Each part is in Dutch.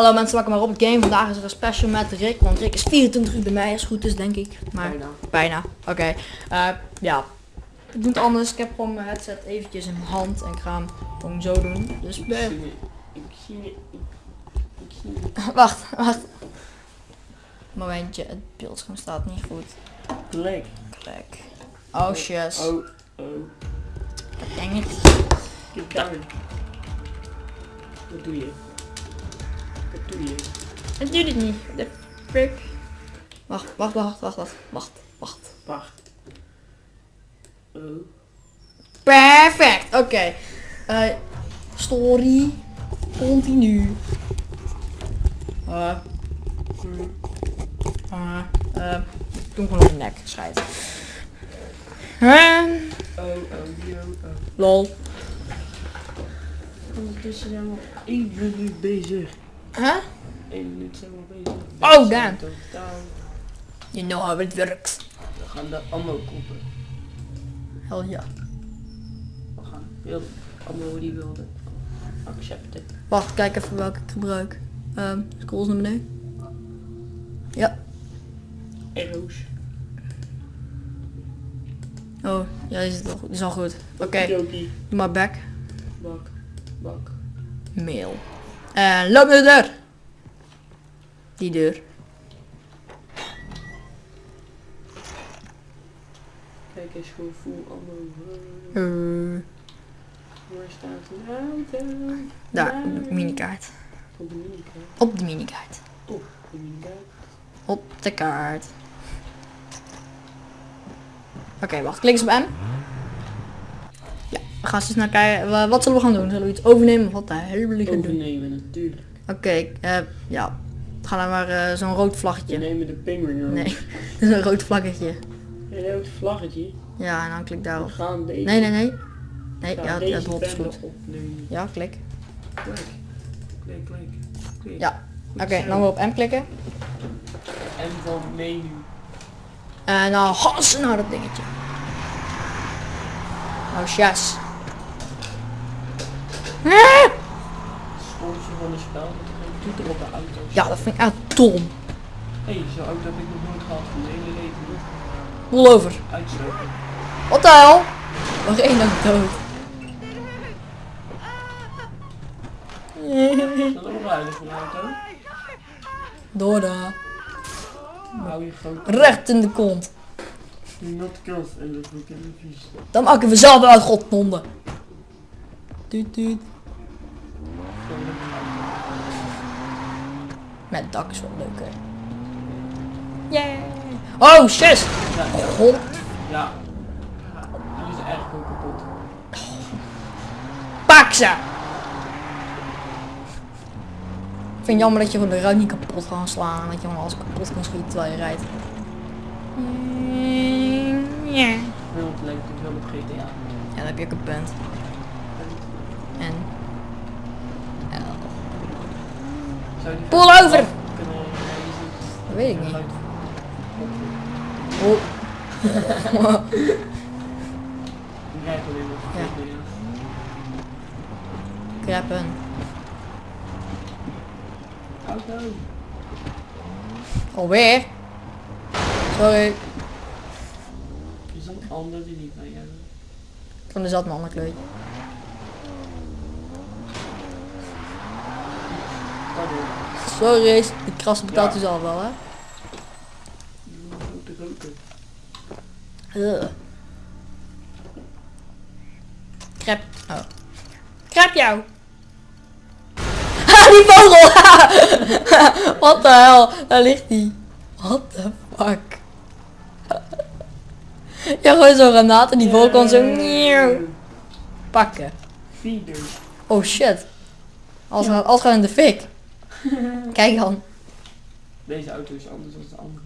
Hallo mensen, welkom maar op het game. Vandaag is er een special met Rick, want Rick is 24 uur bij mij, als het goed is denk ik. Maar Bijna. bijna, oké. Eh, ja, ik doe het anders. Ik heb gewoon mijn headset eventjes in mijn hand en ik ga hem gewoon zo doen. Dus Ik eh, zie. Ik zie. Ik, ik zie wacht, wacht. Momentje, het beeldscherm staat niet goed. Plek. Kijk. Oh shit. Oh, oh. It. Kijk daar. Wat doe je? Doe je? Het doet het niet. De frick. Wacht, wacht, wacht, wacht, wacht, wacht, wacht. Wacht. Oh. Perfect, oké. Eh, story. Continu. Eh, eh, ik doe gewoon op de nek, scheid. Ehm, Oh, oh, yo, oh. lol. Ondertussen zijn we één minuut bezig. Huh? Eén minuut zijn we bezig. Oh, damn. You know how it works. We gaan de ammo kopen. Hell ja. We gaan heel ammo die wilde. Accepten. Wacht, kijk even welke ik gebruik. Ehm, scroll eens naar beneden. Ja. Arrows. Oh, ja, is, al goed. die is al goed. Oké, Okidoki. doe maar back. Bak. Bak. Mail. En loop naar de deur. Die deur. Kijk eens gewoon full ammo. Eh, Waar staat een auto? daar, op de minikaart. Op de minikaart. Op de minikaart. Op de minikaart. Op de kaart. Oké, wacht. Klik eens op M. We gaan eens naar kijken. Wa- Wat zullen we gaan doen? Zullen we iets overnemen of wat de hel wil ik gaan doen? Overnemen natuurlijk. Oké, eh, ja. Ga dan maar eh, zo'n rood We vlaggetje. nemen de penguin road. Nee, dat is een rood vlaggetje. Een rood vlaggetje. Ja, en dan klik We daarop. gaan deze, Nee, nee, nee. Nee, ja, ja, het goed. opnemen. Ja, klik. Klik. Klik, klik. klik. Ja, Oké, zo. dan weer op M klikken. En van menu. En dan gassen naar dat dingetje. Oh, yes. Sponsor van het spel. Dat er geen toeter op de auto Ja, dat vind ik echt dom. Hé, hey, zo'n auto heb ik nog nooit gehad van mijn hele leven. Rol over. Uitstoken. Wat de hel? Nog één dan dood. Is dat onveilig van een auto? Door daar. Hou je groot. Recht in de kont. Do not kill en dat moet ik even vies. Dan maken we zelf uit, godnonden. Tuut tuut. Met dak is wel leuker. Yay. Oh, shit. Ja, ja. God. Ja. Die is echt gewoon kapot. Pak ze! Ik vind het jammer dat je gewoon de ruit niet kapot kan slaan. Dat je gewoon alles kapot kan schieten terwijl je rijdt. Ja. Heel leuk, ik wil met GTA. Ja, dan heb je ook een punt. En... L. Pull over! Dat weet ik niet. Oh. Ja. Kreppen. Auto. Alweer? Sorry. Is dat een ander die niet bij hebben? Van de zat een ander kleurtje. Sorry, die krassen betaalt Ja. u zelf wel, hè? Roken. Ugh. Krep. Oh. Krep jou. Ha, die vogel! Wat de hel? Daar ligt die. What the fuck? ja, gewoon zo'n granaat en die vogel kan zo nieuw pakken. Oh shit. Als gaat, als gaat in de fik. Kijk dan. Deze auto is anders dan de andere.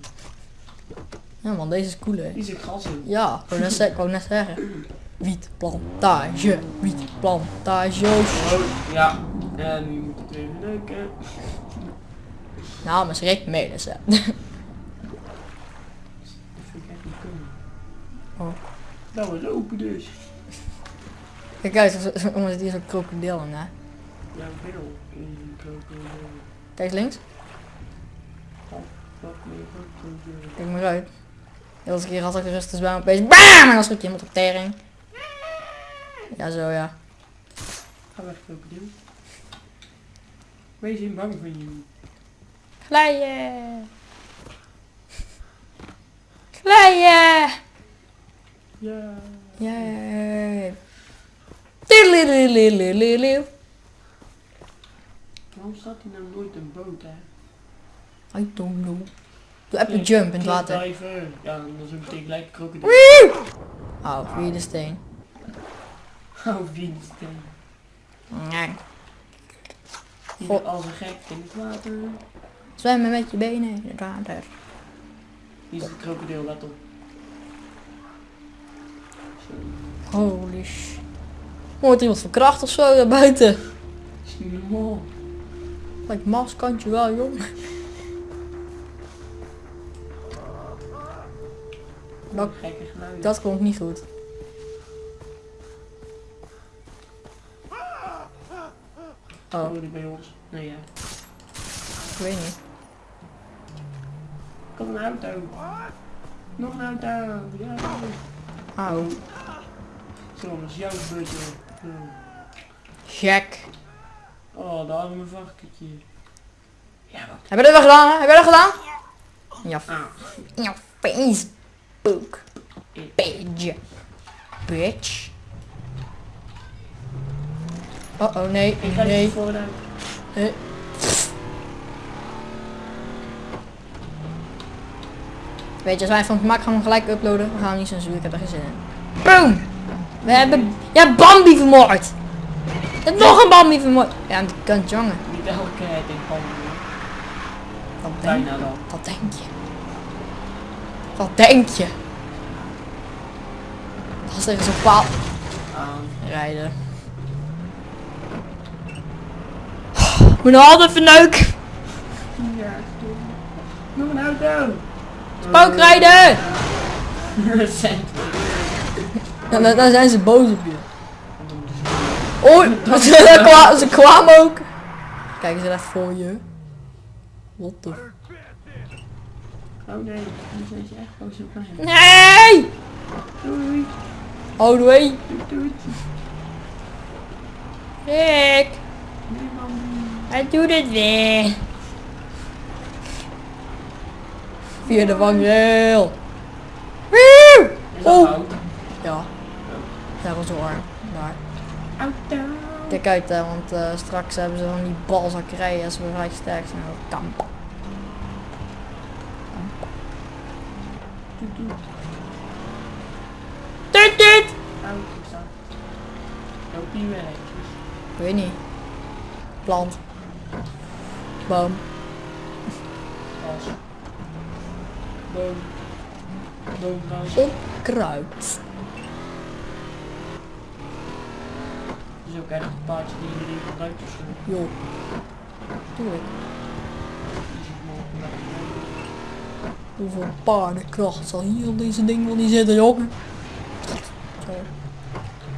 Ja man, deze is cooler. Die zit gas in. Ja, ik wou net, ze- ik wou net zeggen. Wietplantage, wietplantage. oh, ja. En nu moet het even leuken. Namens Rick Melissen. Ik. Oh. Nou, we lopen dus. Kijk uit, zo- zo- jongens, die is een krokodil in, hè. Kijk links. Goed. Kijk maar uit. De hele keer had ik de rust dus bij me opeens BAM! En dan schrik je iemand op tering. Ja, zo ja. Ga weg, krokodil. Wees in bang van jullie. Glijden! Glijden! Ja. Yay! Tililililililil. Waarom staat hier nou nooit een boot, hè? I don't know. Doe even jump in het water. Diver. Ja, dan is ook meteen gelijk krokodil. Oh, wie de steen. Oh, wiensteen. Nee. Hier als een gek in het water. Zwemmen met je benen in het water. Hier is de krokodil, let op. Holy sh... Wordt iemand verkracht of zo daar buiten? Is niet normaal. Lijkt maskantje wel, jong. Dat, dat klonk niet goed. Oh, die bij ons. Nee, ja. ik weet niet. Kom een auto. Nog een auto. Ja. Auw. Zo, dat is jouw beurtje. Gek. Oh, daar hadden we een varkentje. Ja, wat? Heb je dat wel gedaan, hè? Heb je dat gedaan? Ja, Ah. in jouw Facebook. Page. Bitch. Oh oh, nee, Ik ga nee. voor de... nee. Weet je, als wij van het gemak gaan we hem gelijk uploaden. We gaan niet censuren, ik heb er geen zin in. Boom! We hebben... Ja, Bambi vermoord! Je hebt nog een Bambi vermoord! Ja, de kant, jongen. Niet elke keer in handen. Wat denk, dan. wat denk je? Wat denk je? Als tegen zo'n paal rijden. Moet nog altijd verneuken. Ja, stom. Nog een auto. Spookrijden! Dan, dan zijn ze boos op je. Oei, ze, kwa- ze kwamen ook. Kijk eens even voor je. What the... Oh nee, nu zijn ze echt boos op mij. Nee! Doei. Oh, doei. Doei, doei. Rick, Nee, man. hij doet het weer. Via de vangrail. Woe! Oh. Ja. Dat was hoor. Maar Auto. kijk uit hè, want eh, straks hebben ze van die balzakkerijen als we gelijk sterk zijn. op. Doet, doet. Tut tut! Die weg. Ik weet niet. Plant. Boom. Gas. Boom. Boomgas. Onkruid. Is ook echt een paardje die iedereen gebruikt of zo. Joh. Tuurlijk. Hoeveel paardenkracht zal hier op deze ding wel niet zitten, jongen? Zo.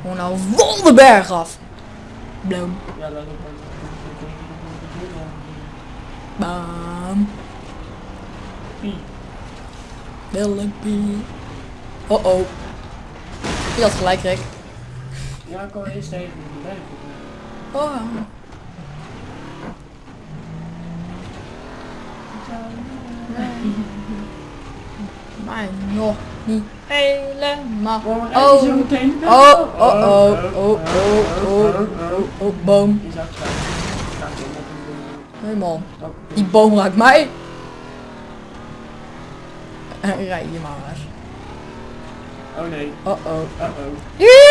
Gewoon nou vol de berg af. Bloem. Ja, dat. Bam. Pie. Willempie. Oh oh. Je had gelijk, Rick. Ja, ik kan eerst even. Oh. Maar nog niet helemaal. Oh. meteen? Oh, oh, oh, oh, oh, oh, oh, oh, boom. Hé man, boom. die boom raakt mij. En rij je maar. Oh nee. Oh oh. Uh oh.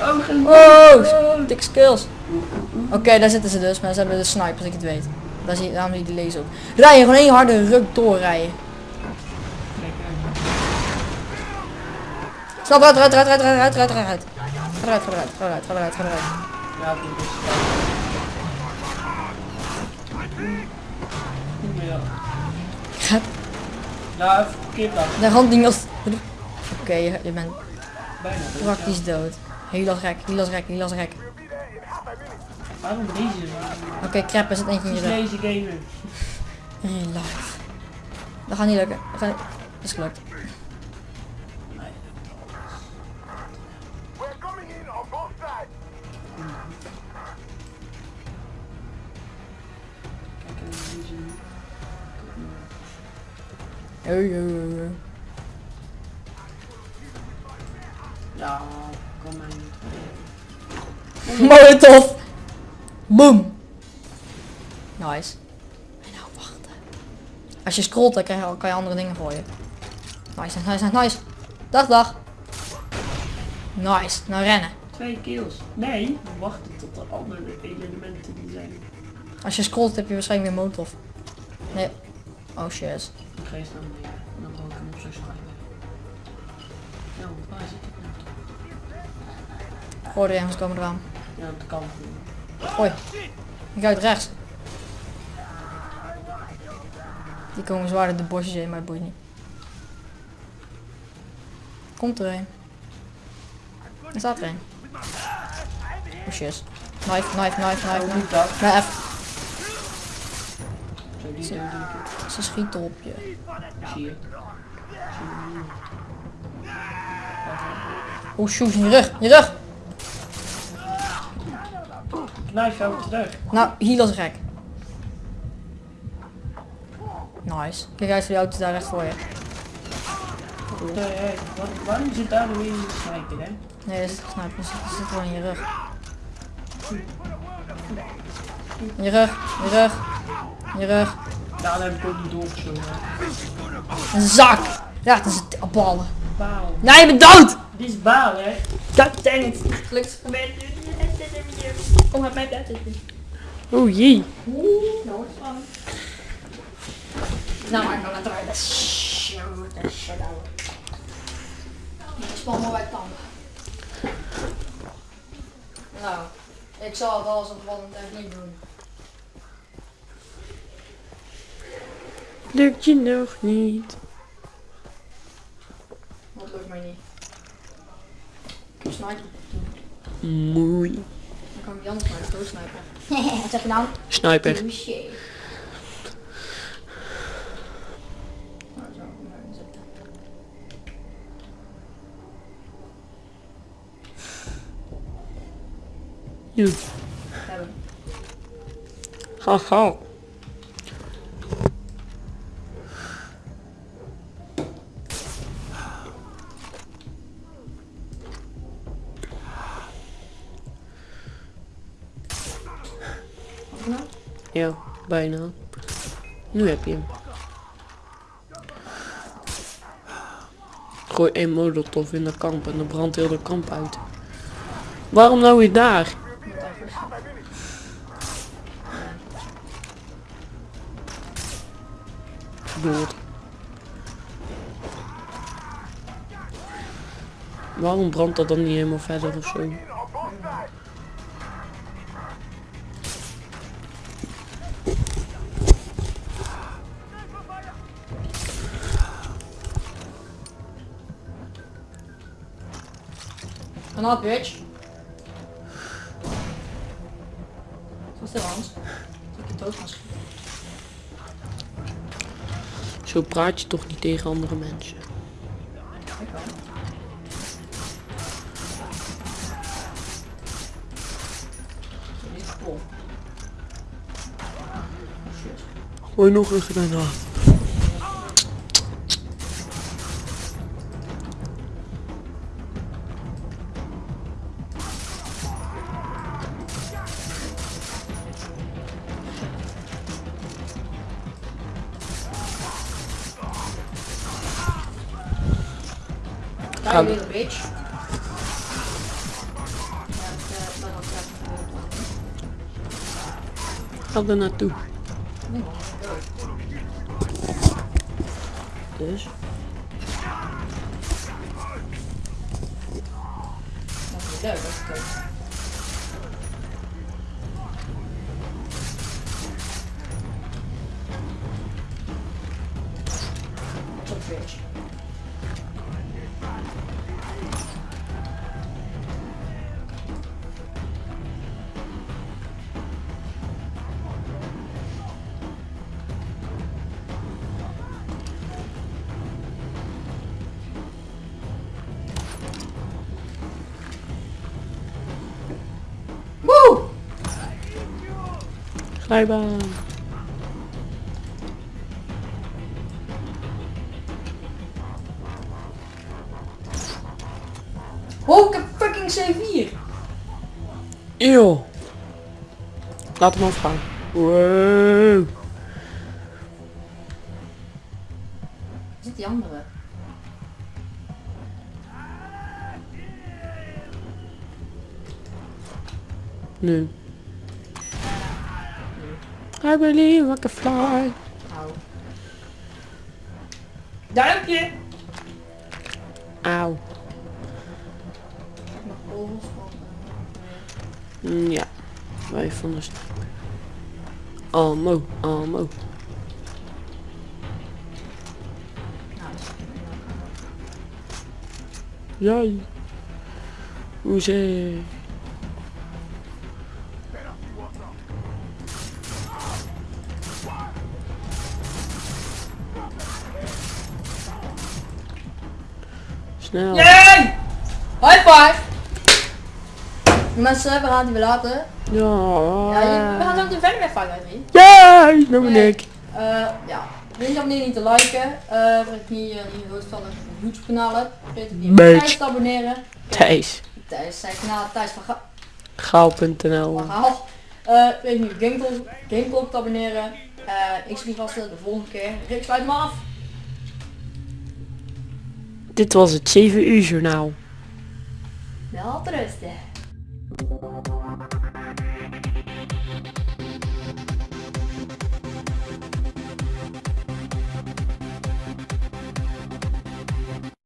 Oh, geen Oh, dik skills. Oké, daar zitten ze dus, maar ze hebben de sniper als ik het weet. Daar zie, daarom zie je die lezen ook. Rijden, gewoon één harde ruk doorrijden. Snap eruit, eruit, eruit, eruit, eruit, eruit, eruit. Ga eruit, ga eruit, ga eruit, ga eruit, ga eruit. Ja, dat is Ja. Ga Ja, even kip de handding als... Oké, je, je bent Bijna. praktisch dood. Heel gek, heel gek, heel gek. Waarom deze? Oké, crap, er zit eentje in je rug. Deze gamer. Life. Dat gaat niet lukken. Dat, gaat niet... dat is gelukt. Nee. We're coming in on both sides. Kijk even deze. Oh, oh, oh, oh. Molotov. Boom. Nice. En nou wachten. Als je scrolt, dan krijg je, kan je andere dingen voor je. Nice, nice, nice, nice. Dag, dag. Nice. Nou rennen. Twee kills. Nee, we wachten tot er andere elementen die zijn. Als je scrolt, heb je waarschijnlijk weer molotov. Nee. Oh shit. Ik ga eens naar beneden. En dan gooi ik hem op schrijven. Ja, want waar zit ik nou? Er ergens komen eraan. Ja, de kant. Gooi. Ik ga uit rechts. Die komen zwaarder de bosjes in, maar het boeit niet. Komt er een. Er staat er een. Oh shit. Knife, knife, knife, knife. Moet dat? Nee, even. Ik. Ze schieten op je. Zie je. Oh shoot, in je rug, in je rug. Knife jou terug. Nou, hier is gek. Nice. Kijk uit voor die auto daar recht voor je. Nee, hey, wat, waarom zit daar weer een sniper, hè? Nee, dat is snap je. Dat zit gewoon in je rug. In je rug, in je rug, in je rug. Ja, dan heb ik ook niet doorgezogen. Een zak. Ja, dat is het ballen. Baal. Nee, je bent dood! Dit is baal, hè? God dang it. Gelukt. Kom met mij buiten. Oeh jee. Oeh, nou wordt het spannend. Nou, maar ik kan het eruit. Span maar bij tanden. Nou, ik zal het alles op wat echt niet doen. Lukt je nog niet? Dat lukt mij niet. Ik heb sniper. Mooi. Dan kan ik die andere sniper doodsnipen. Wat zeg je nou? Sniper. Touché. Nou, zo, kom maar zitten. Ja. Hebben. Haha. Wat nou? Ja, bijna. Nu heb je hem. Gooi één molotov in de kamp en dan brandt heel de kamp uit. Waarom nou weer daar? Dood. Waarom brandt dat dan niet helemaal verder of zo? En dat bitch. Wat is er ik dood. Zo praat je toch niet tegen andere mensen. Ik wel. Is kapot. Shit. Gooi nog een granaat. Daar Gaan- je weer een bitch. Ja, ik, eh, ben al klaar voor de Glijbaan. Oh, ik heb fucking C4. Eeuw. Laat hem afgaan. Wow. Zit die andere? Nu. I believe I can fly. Au. Duimpje! Auw. Mm, Ja. Wij van de sniper. Ammo, ammo. Nice. Jij. Hoezee. Snel. Yay! High five! Mensen, we gaan het weer laten. Ja. Ja, je- we gaan zo meteen verder met Five Nights at Jij, nou ben Nee. ik. Eh, ja, vergeet je abonneren niet te liken. Eh vergeet niet uh, die rood van het YouTube kanaal hebt. Vergeet ook niet. Thijs te abonneren. Thijs. Thijs, zijn kanaal Thijs van Ga- Gaal.nl van Gaal. Eh vergeet niet Gameclock te abonneren. Eh ik zie je vast de volgende keer. Rick, sluit me af. Dit was het 7 uur journaal. Wel rusten.